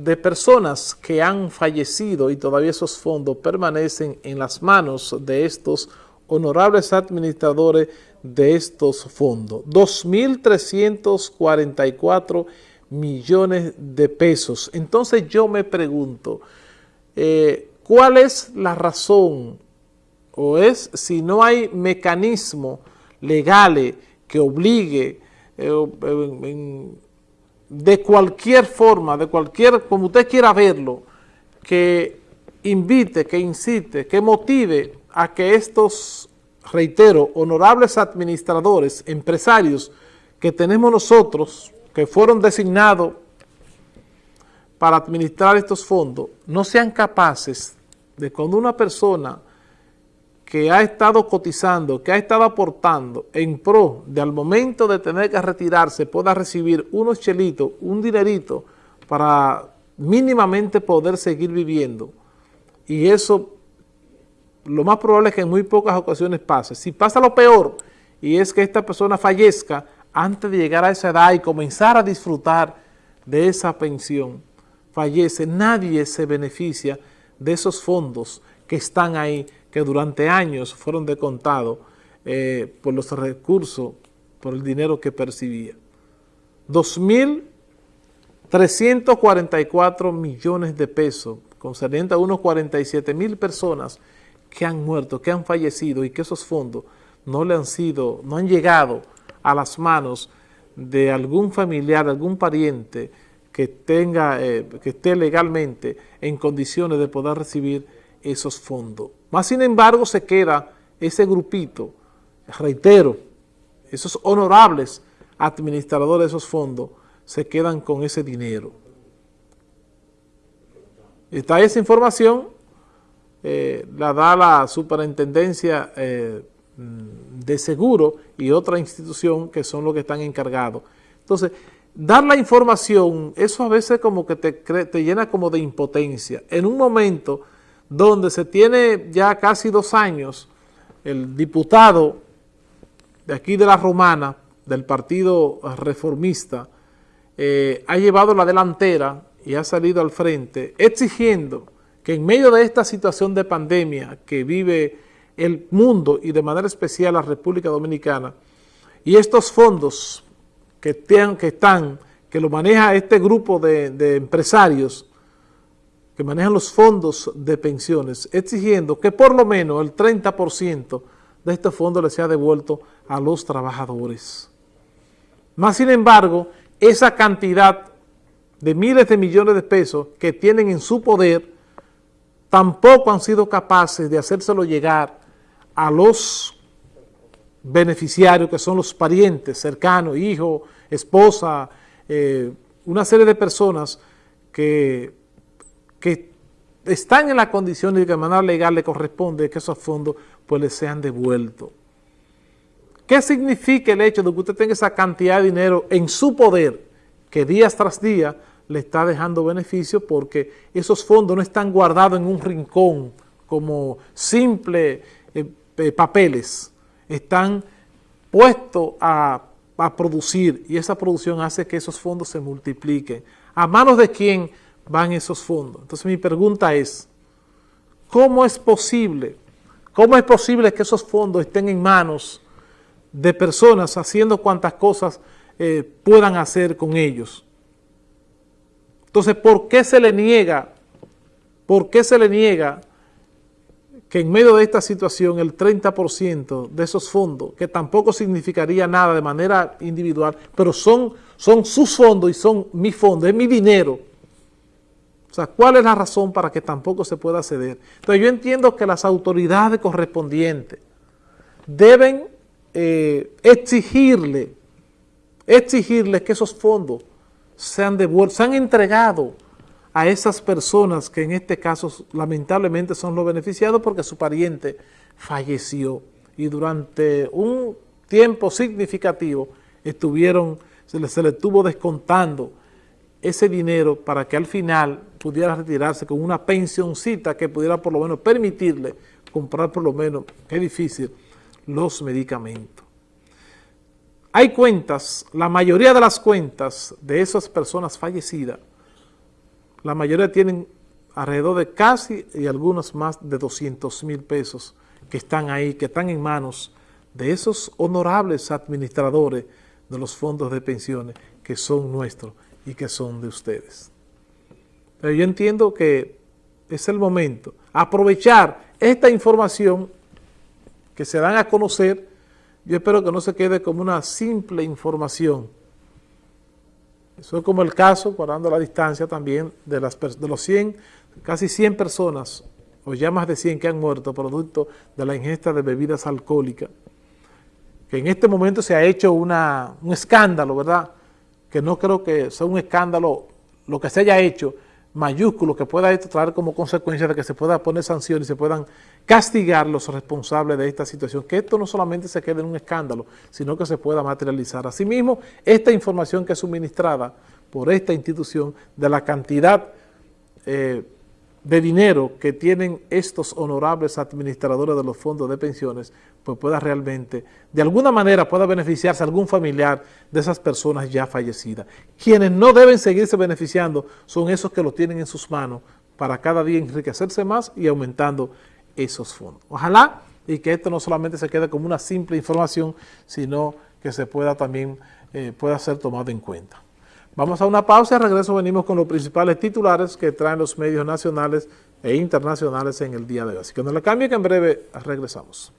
de personas que han fallecido y todavía esos fondos permanecen en las manos de estos honorables administradores de estos fondos. 2.344 millones de pesos. Entonces yo me pregunto, eh, ¿cuál es la razón? O es si no hay mecanismo legales que obligue eh, de cualquier forma, de cualquier, como usted quiera verlo, que invite, que incite, que motive a que estos, reitero, honorables administradores, empresarios que tenemos nosotros, que fueron designados para administrar estos fondos, no sean capaces de cuando una persona que ha estado cotizando, que ha estado aportando en pro de al momento de tener que retirarse pueda recibir unos chelitos, un dinerito para mínimamente poder seguir viviendo. Y eso lo más probable es que en muy pocas ocasiones pase. Si pasa lo peor y es que esta persona fallezca antes de llegar a esa edad y comenzar a disfrutar de esa pensión, fallece, nadie se beneficia de esos fondos que están ahí que durante años fueron descontados eh, por los recursos, por el dinero que percibía. 2.344 millones de pesos, concerniente a unos 47 mil personas que han muerto, que han fallecido y que esos fondos no le han sido, no han llegado a las manos de algún familiar, algún pariente que tenga, eh, que esté legalmente en condiciones de poder recibir esos fondos. Más sin embargo se queda ese grupito, reitero, esos honorables administradores de esos fondos se quedan con ese dinero. Está esa información, eh, la da la superintendencia eh, de seguro y otra institución que son los que están encargados. Entonces, dar la información, eso a veces como que te, te llena como de impotencia. En un momento donde se tiene ya casi dos años el diputado de aquí de la Romana, del Partido Reformista, eh, ha llevado la delantera y ha salido al frente exigiendo que en medio de esta situación de pandemia que vive el mundo y de manera especial la República Dominicana, y estos fondos que, que están, que lo maneja este grupo de empresarios, que manejan los fondos de pensiones, exigiendo que por lo menos el 30% de estos fondos les sea devuelto a los trabajadores. Más sin embargo, esa cantidad de miles de millones de pesos que tienen en su poder, tampoco han sido capaces de hacérselo llegar a los beneficiarios, que son los parientes cercanos, hijo, esposa, eh, una serie de personas que que están en la condición de que de manera legal le corresponde que esos fondos pues les sean devueltos. ¿Qué significa el hecho de que usted tenga esa cantidad de dinero en su poder que día tras día le está dejando beneficio porque esos fondos no están guardados en un rincón como simples eh, eh, papeles, están puestos a, a producir y esa producción hace que esos fondos se multipliquen. ¿A manos de quién? Van esos fondos. Entonces mi pregunta es, ¿cómo es posible, cómo es posible que esos fondos estén en manos de personas haciendo cuantas cosas eh, puedan hacer con ellos? Entonces, ¿por qué se le niega, por qué se le niega que en medio de esta situación el 30% de esos fondos, que tampoco significaría nada de manera individual, pero son, son sus fondos y son mi fondos, es mi dinero, o sea, ¿cuál es la razón para que tampoco se pueda ceder? Entonces yo entiendo que las autoridades correspondientes deben eh, exigirle, exigirle que esos fondos sean devueltos, sean entregados a esas personas que en este caso lamentablemente son los beneficiados porque su pariente falleció y durante un tiempo significativo estuvieron, se les, se les estuvo descontando ese dinero para que al final pudiera retirarse con una pensioncita que pudiera por lo menos permitirle comprar por lo menos, qué difícil, los medicamentos. Hay cuentas, la mayoría de las cuentas de esas personas fallecidas, la mayoría tienen alrededor de casi y algunos más de 200 mil pesos que están ahí, que están en manos de esos honorables administradores de los fondos de pensiones que son nuestros y que son de ustedes. Pero yo entiendo que es el momento, aprovechar esta información que se dan a conocer, yo espero que no se quede como una simple información. Eso es como el caso, guardando la distancia también, de, las, de los 100, casi 100 personas, o ya más de 100 que han muerto producto de la ingesta de bebidas alcohólicas, que en este momento se ha hecho una, un escándalo, ¿verdad?, que no creo que sea un escándalo lo que se haya hecho, mayúsculo que pueda esto traer como consecuencia de que se pueda poner sanciones y se puedan castigar los responsables de esta situación, que esto no solamente se quede en un escándalo, sino que se pueda materializar. Asimismo, esta información que es suministrada por esta institución de la cantidad eh, de dinero que tienen estos honorables administradores de los fondos de pensiones, pues pueda realmente, de alguna manera pueda beneficiarse algún familiar de esas personas ya fallecidas. Quienes no deben seguirse beneficiando son esos que lo tienen en sus manos para cada día enriquecerse más y aumentando esos fondos. Ojalá y que esto no solamente se quede como una simple información, sino que se pueda también, eh, pueda ser tomado en cuenta. Vamos a una pausa y regreso venimos con los principales titulares que traen los medios nacionales e internacionales en el día de hoy. Así que no le cambie que en breve regresamos.